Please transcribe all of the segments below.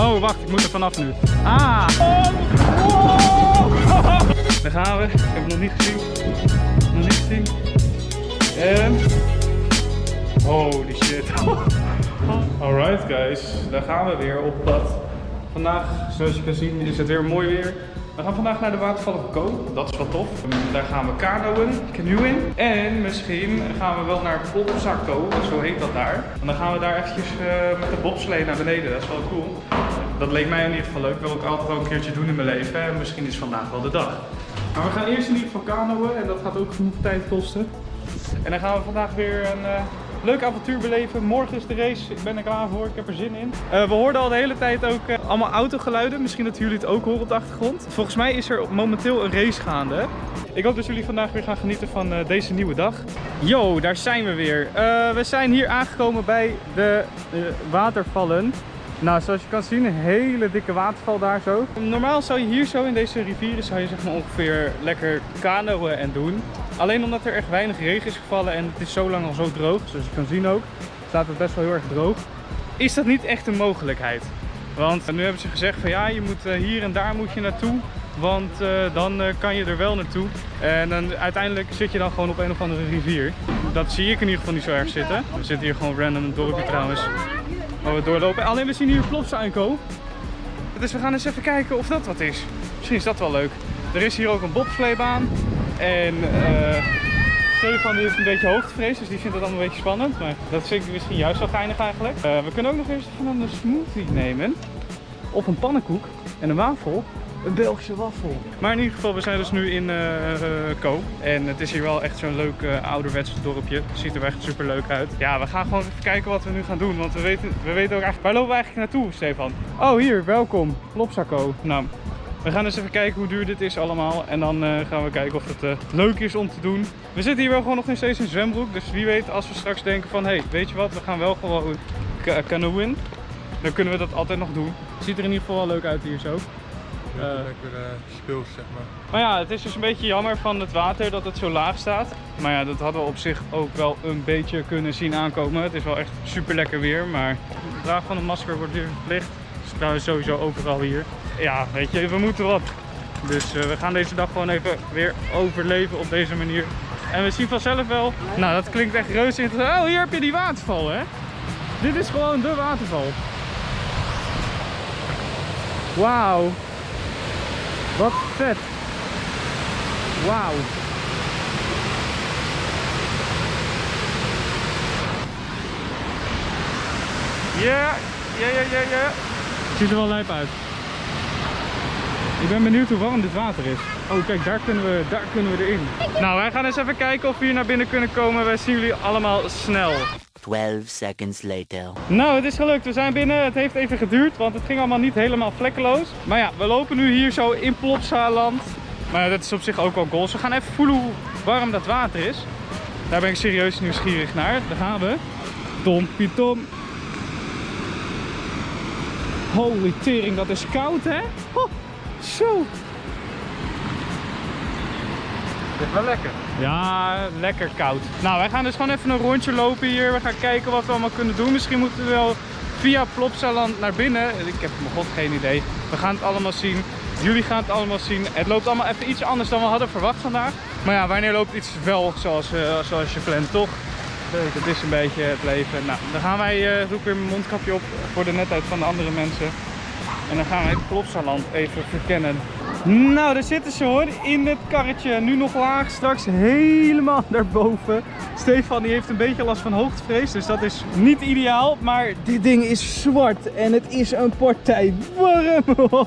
Oh, wacht, ik moet er vanaf nu. Ah! Oh! Daar gaan we. Ik heb het nog niet gezien. Nog niet gezien. En... Holy shit. Alright guys, daar gaan we weer op pad. Vandaag, zoals je kan zien, is het weer mooi weer. We gaan vandaag naar de watervallen Ko. Dat is wel tof. Daar gaan we kanoën, canoeën. En misschien gaan we wel naar Plopsaco, zo heet dat daar. En dan gaan we daar eventjes uh, met de bobslee naar beneden. Dat is wel cool. Dat leek mij in ieder geval leuk. Wil ik altijd wel een keertje doen in mijn leven. En misschien is vandaag wel de dag. Maar we gaan eerst in ieder geval kanoën. En dat gaat ook genoeg tijd kosten. En dan gaan we vandaag weer een... Uh, leuk avontuur beleven. Morgen is de race. Ik ben er klaar voor. Ik heb er zin in. Uh, we hoorden al de hele tijd ook uh, allemaal autogeluiden. Misschien dat jullie het ook horen op de achtergrond. Volgens mij is er momenteel een race gaande. Ik hoop dat jullie vandaag weer gaan genieten van deze nieuwe dag. Yo, daar zijn we weer. we zijn hier aangekomen bij de watervallen. Nou, zoals je kan zien, een hele dikke waterval daar zo. Normaal zou je hier zo in deze rivieren zou je zeg maar ongeveer lekker kanoën en doen. Alleen omdat er echt weinig regen is gevallen en het is zo lang al zo droog, zoals je kan zien ook, staat het best wel heel erg droog. Is dat niet echt een mogelijkheid? Want nu hebben ze gezegd van ja, je moet hier en daar moet je naartoe. Want uh, dan uh, kan je er wel naartoe. En dan, uiteindelijk zit je dan gewoon op een of andere rivier. Dat zie ik in ieder geval niet zo erg zitten. We zitten hier gewoon random een dorpje trouwens. Waar we doorlopen. Alleen we zien hier Plopsa aankomen. Dus we gaan eens even kijken of dat wat is. Misschien is dat wel leuk. Er is hier ook een bobsleebaan. En uh, Stefan die heeft een beetje hoogtevrees, dus die vindt het allemaal een beetje spannend. Maar dat vind ik misschien juist wel geinig eigenlijk. Uh, we kunnen ook nog eens van een smoothie nemen. Of een pannenkoek en een wafel. Een Belgische wafel. Maar in ieder geval, we zijn dus nu in uh, Ko. En het is hier wel echt zo'n leuk uh, ouderwets dorpje. Het ziet er echt super leuk uit. Ja, we gaan gewoon even kijken wat we nu gaan doen. Want we weten, we weten ook eigenlijk... Waar lopen we eigenlijk naartoe, Stefan? Oh, hier, welkom. Plopsaco. Nou, we gaan eens even kijken hoe duur dit is allemaal. En dan uh, gaan we kijken of het uh, leuk is om te doen. We zitten hier wel gewoon nog steeds in zwembroek. Dus wie weet als we straks denken van... Hé, hey, weet je wat? We gaan wel gewoon canoën. Dan kunnen we dat altijd nog doen. Het ziet er in ieder geval wel leuk uit hier zo. Uh, lekker uh, speels, zeg maar. Maar ja, het is dus een beetje jammer van het water dat het zo laag staat. Maar ja, dat hadden we op zich ook wel een beetje kunnen zien aankomen. Het is wel echt super lekker weer, maar het dragen van een masker wordt weer verplicht. Is trouwens sowieso overal hier. Ja, weet je, we moeten wat. Dus uh, we gaan deze dag gewoon even weer overleven op deze manier. En we zien vanzelf wel. Nou, dat klinkt echt reuze interessant. Oh, hier heb je die waterval, hè? Dit is gewoon de waterval. Wauw. Wat vet. Wauw. Ja, ja, ja, ja, ja. Ziet er wel lijp uit. Ik ben benieuwd hoe warm dit water is. Oh kijk, daar kunnen we, daar kunnen we erin. Nou, wij gaan eens even kijken of we hier naar binnen kunnen komen. Wij zien jullie allemaal snel. 12 seconds later. Nou, het is gelukt. We zijn binnen. Het heeft even geduurd, want het ging allemaal niet helemaal vlekkeloos. Maar ja, we lopen nu hier zo in Plopsaland. Maar dat is op zich ook wel goals. We gaan even voelen hoe warm dat water is. Daar ben ik serieus nieuwsgierig naar. Daar gaan we. Tom Tom. Holy tering, dat is koud hè? Oh, zo. Het is wel lekker. Ja, lekker koud. Nou, wij gaan dus gewoon even een rondje lopen hier. We gaan kijken wat we allemaal kunnen doen. Misschien moeten we wel via Plopsaland naar binnen. Ik heb mijn god geen idee. We gaan het allemaal zien. Jullie gaan het allemaal zien. Het loopt allemaal even iets anders dan we hadden verwacht vandaag. Maar ja, wanneer loopt iets wel zoals, uh, zoals je plant, toch? Het is een beetje het leven. Nou, dan gaan wij, doe ik weer mijn mondkapje op voor de netheid van de andere mensen. En dan gaan wij het Plopsaland even verkennen. Nou, daar zitten ze hoor, in het karretje. Nu nog laag, straks helemaal daarboven. Stefan die heeft een beetje last van hoogtevrees, dus dat is niet ideaal. Maar dit ding is zwart en het is een partij warm.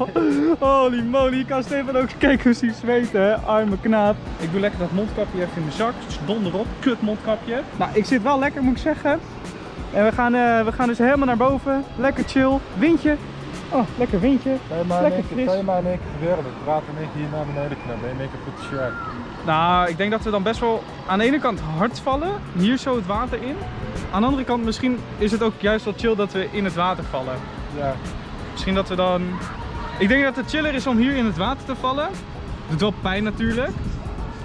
Holy moly, je kan Stefan ook kijken hoe hij zweet, hè. Arme knaap. Ik doe lekker dat mondkapje even in mijn zak. Donder op, kut mondkapje. Nou, ik zit wel lekker, moet ik zeggen. En we gaan, uh, we gaan dus helemaal naar boven. Lekker chill. Windje, Oh, lekker windje. Lekker fris. Kan je maar in één keer gebeuren. Het water in hier naar beneden je in één keer goed shirt. Nou, ik denk dat we dan best wel aan de ene kant hard vallen. Hier zo het water in. Aan de andere kant misschien is het ook juist wel chill dat we in het water vallen. Ja. Misschien dat we dan... Ik denk dat het chiller is om hier in het water te vallen. Doet wel pijn natuurlijk.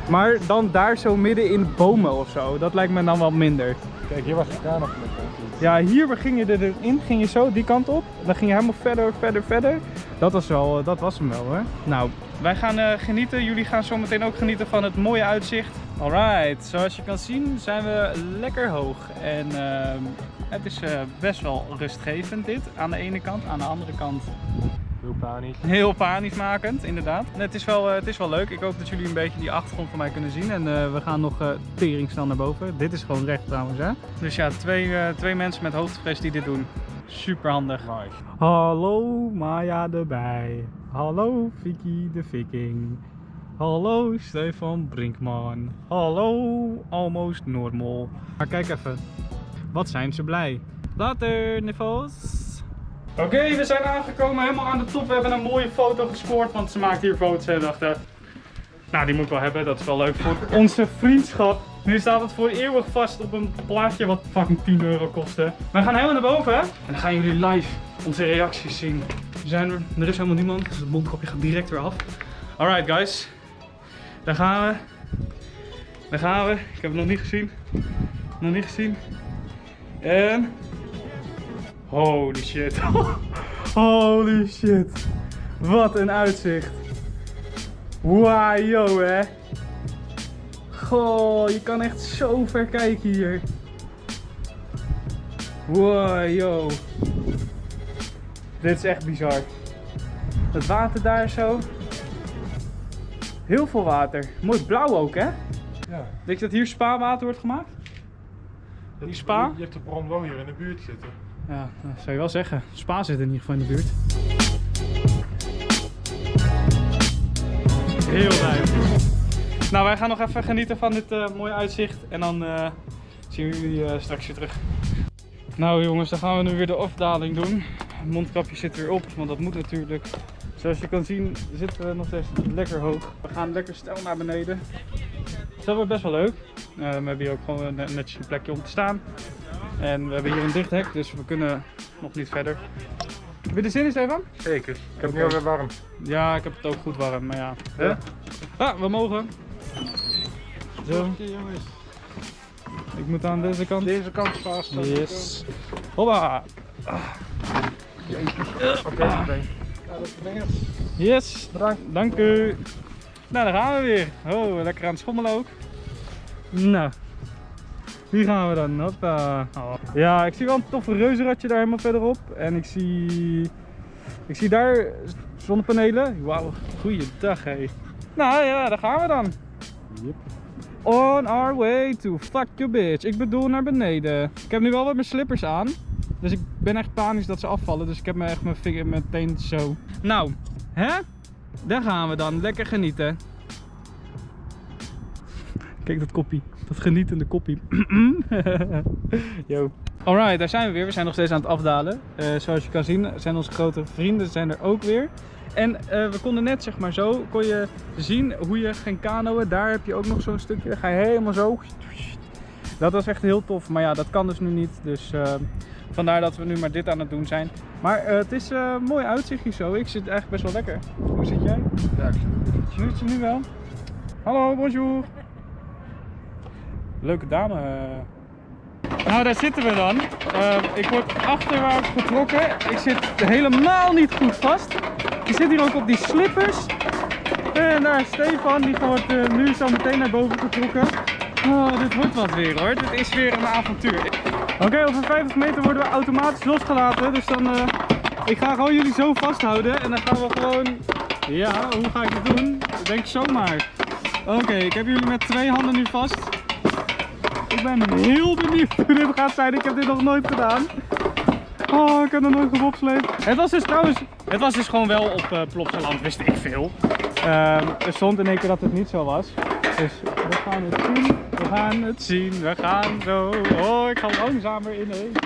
Maar dan daar zo midden in bomen of zo. Dat lijkt me dan wel minder. Kijk, hier was de kraan nog met Ja, hier ging je erin, ging je zo die kant op. Dan ging je helemaal verder, verder, verder. Dat was, wel, eh, dat was hem wel hoor. Nou, wij gaan eh, genieten. Jullie gaan zo meteen ook genieten van het mooie uitzicht. Alright, zoals je kan zien zijn we lekker hoog. En ehm, het is eh, best wel rustgevend dit aan de ene kant. Aan de andere kant Heel panisch. Heel panischmakend, inderdaad. Het is, wel, eh, het is wel leuk. Ik hoop dat jullie een beetje die achtergrond van mij kunnen zien. En eh, we gaan nog uh, tering snel naar boven. Dit is gewoon recht trouwens, hè. Dus ja, twee, twee mensen met hoogtevrees die dit doen. Super handig. Nice. Hallo Maya erbij. Hallo Vicky de Viking. Hallo Stefan Brinkman. Hallo Almost Normal. Maar kijk even. Wat zijn ze blij. Later, nivels. Oké, we zijn aangekomen helemaal aan de top. We hebben een mooie foto gescoord, want ze maakt hier foto's en dachten... Nou, die moet ik wel hebben, dat is wel leuk voor onze vriendschap. Nu staat het voor eeuwig vast op een plaatje wat fucking 10 euro kostte. We gaan helemaal naar boven en dan gaan jullie live onze reacties zien. We zijn er, er is helemaal niemand, dus het mondkapje gaat direct weer af. Alright guys, daar gaan we. Daar gaan we. Ik heb het nog niet gezien. Nog niet gezien. En Holy shit. Holy shit. Wat een uitzicht. Wow, yo hè. Goh, je kan echt zo ver kijken hier. Wow, yo. Dit is echt bizar. Het water daar zo. Heel veel water. Mooi blauw ook hè? Ja. Denk je dat hier spa-water wordt gemaakt? Die spa? Je hebt de bron wel hier in de buurt zitten. Ja, dat zou je wel zeggen. Spa zit in ieder geval in de buurt. Heel duidelijk. Nou, wij gaan nog even genieten van dit uh, mooie uitzicht. En dan uh, zien we jullie uh, straks weer terug. Nou jongens, dan gaan we nu weer de afdaling doen. Het mondkapje zit weer op, want dat moet natuurlijk. Zoals je kan zien zitten we nog steeds lekker hoog. We gaan lekker stijl naar beneden. dat wordt best wel leuk. we hebben hier ook gewoon netjes een plekje om te staan. En we hebben hier een dicht hek, dus we kunnen nog niet verder. Heb je er zin in, Stefan? Zeker. Ik heb het nu alweer warm. Ja, ik heb het ook goed warm, maar ja. Ah, we mogen. Zo. jongens. Ik moet aan deze kant. Deze kant vast. Yes. Hoppa. Oké, okay, Yes, bedankt. Dank u. Nou, daar gaan we weer. Oh, lekker aan het schommelen ook. Nou, hier gaan we dan. Hoppa. Oh. Ja, ik zie wel een toffe reuzenradje daar helemaal verderop. En ik zie... Ik zie daar zonnepanelen. Wauw, goeiedag hé. Nou ja, daar gaan we dan. Yep. On our way to fuck your bitch. Ik bedoel naar beneden. Ik heb nu wel wat mijn slippers aan. Dus ik ben echt panisch dat ze afvallen. Dus ik heb me echt mijn vinger meteen zo. Nou, hè? Daar gaan we dan. Lekker genieten. Kijk dat koppie. Dat genietende koppie. Yo. Alright, daar zijn we weer. We zijn nog steeds aan het afdalen. Uh, zoals je kan zien zijn onze grote vrienden zijn er ook weer. En uh, we konden net zeg maar zo, kon je zien hoe je ging kanoën. Daar heb je ook nog zo'n stukje. Dan ga je helemaal zo. Dat was echt heel tof. Maar ja, dat kan dus nu niet. Dus uh, vandaar dat we nu maar dit aan het doen zijn. Maar het is een mooi uitzicht hier zo. Ik zit eigenlijk best wel lekker. Hoe zit jij? Ja, ik zit nu. Zit je nu wel? Hallo, bonjour. Leuke dame. Nou, daar zitten we dan. Uh, ik word achterwaarts getrokken. Ik zit helemaal niet goed vast. Ik zit hier ook op die slippers. En daar Stefan, die wordt uh, nu zo meteen naar boven getrokken. Oh, dit wordt wat weer hoor. Dit is weer een avontuur. Oké, okay, over 50 meter worden we automatisch losgelaten. Dus dan, uh, ik ga gewoon jullie zo vasthouden. En dan gaan we gewoon, ja, hoe ga ik het doen? Denk zomaar. Oké, ik heb jullie met twee handen nu vast. Ik ben heel benieuwd hoe dit gaat zijn. Ik heb dit nog nooit gedaan. Oh, ik heb nog nooit gebobsleed. Het was dus trouwens, het was dus gewoon wel op uh, Plopsaland, wist ik veel. Uh, er stond in één keer dat het niet zo was. Dus we gaan het zien. We gaan het zien. We gaan zo. Oh, ik ga langzamer ineens.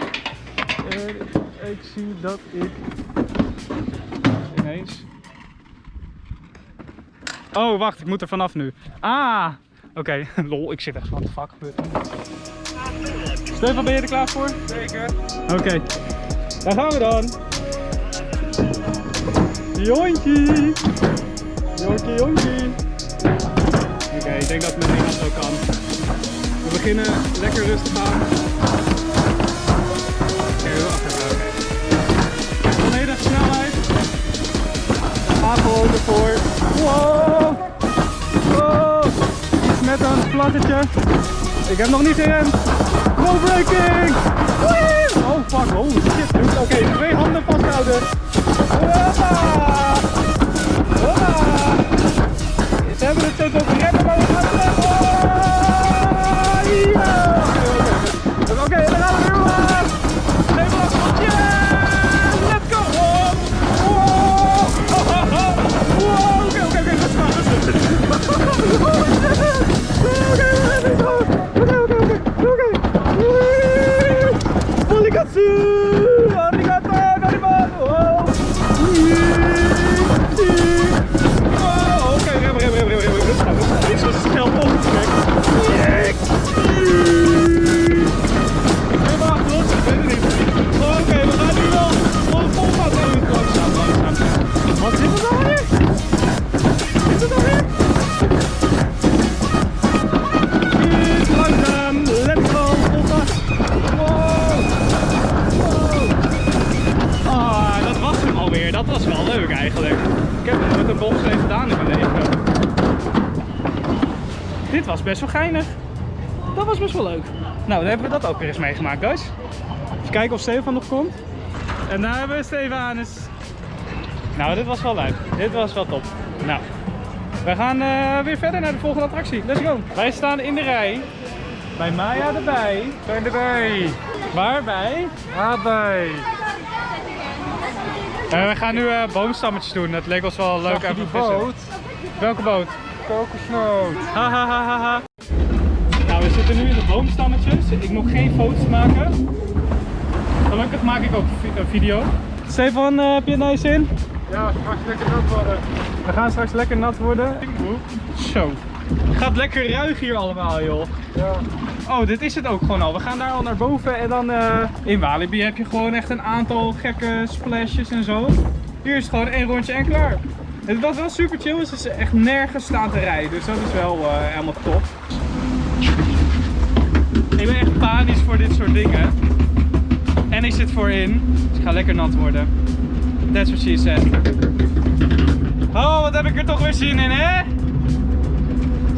Uh, ik zie dat ik ineens. Oh, wacht, ik moet er vanaf nu. Ah, Oké, lol, ik zit echt van de fuck gebeurt Stefan, ben je er klaar voor? Zeker. Oké, daar gaan we dan. Jontje! Jontje, jontje! Oké, ik denk dat het met zo kan. We beginnen lekker rustig aan. Oké, wacht even. Oké. Volledig snelheid. Apel ervoor. Wow! Wow! Met een vlaggetje. Ik heb nog niet gerend. Go breaking. Best wel geinig. Dat was best wel leuk. Nou, dan hebben we dat ook weer eens meegemaakt, guys. Even kijken of Stefan nog komt. En daar hebben we Stefanus. Nou, dit was wel leuk. Dit was wel top. Nou, we gaan eh, weer verder naar de volgende attractie. Let's go. Wij staan in de rij. Bij Maya erbij. Zijn erbij. Waarbij? Aardbei. Eh, we gaan nu eh, boomstammetjes doen. Dat leek ons wel leuk. Zag je die boot? Welke boot? Kokosnoot. Ha ha ha ha ha. Nou, we zitten nu in de boomstammetjes. Ik moet geen foto's maken. Gelukkig maak ik ook een video. Stefan, eh, heb je het naar je zin? Ja, straks lekker nat worden. We gaan straks lekker nat worden. Zo. Het gaat lekker ruig hier allemaal, joh. Ja. Oh, dit is het ook gewoon al. We gaan daar al naar boven en dan eh, in Walibi heb je gewoon echt een aantal gekke splashes en zo. Hier is gewoon één rondje en klaar. Het was wel super chill, dus het is echt nergens staan te rijden. Dus dat is wel eh, helemaal top. Ik ben echt panisch voor dit soort dingen. En ik zit voorin, dus ik ga lekker nat worden. That's what she said. Oh, wat heb ik er toch weer zin in, hè?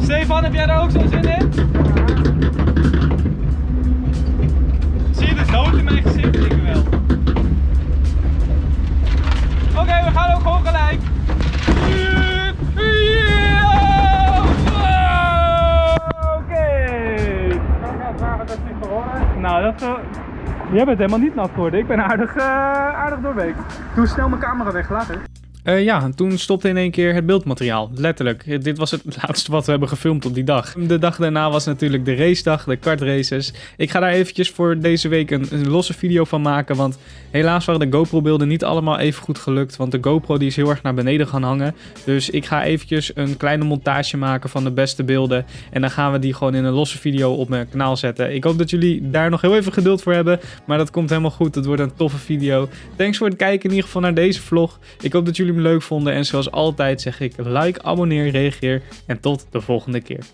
Stefan, heb jij er ook zo zin in? Zie je de dood in mijn gezicht? Ik wel. Jij bent helemaal niet nat geworden. Ik ben aardig, eh, aardig doorweek. Doe snel mijn camera weg, later. Eh, ja, en toen stopte in één keer het beeldmateriaal. Letterlijk. Dit was het laatste wat we hebben gefilmd op die dag. De dag daarna was natuurlijk de racedag, de kartraces. Ik ga daar eventjes voor deze week een, een losse video van maken. Want helaas waren de GoPro-beelden niet allemaal even goed gelukt. Want de GoPro die is heel erg naar beneden gaan hangen. Dus ik ga eventjes een kleine montage maken van de beste beelden. En dan gaan we die gewoon in een losse video op mijn kanaal zetten. Ik hoop dat jullie daar nog heel even geduld voor hebben. Maar dat komt helemaal goed. Het wordt een toffe video. Thanks voor het kijken in ieder geval naar deze vlog. Ik hoop dat leuk vonden. En zoals altijd zeg ik like, abonneer, reageer. En tot de volgende keer.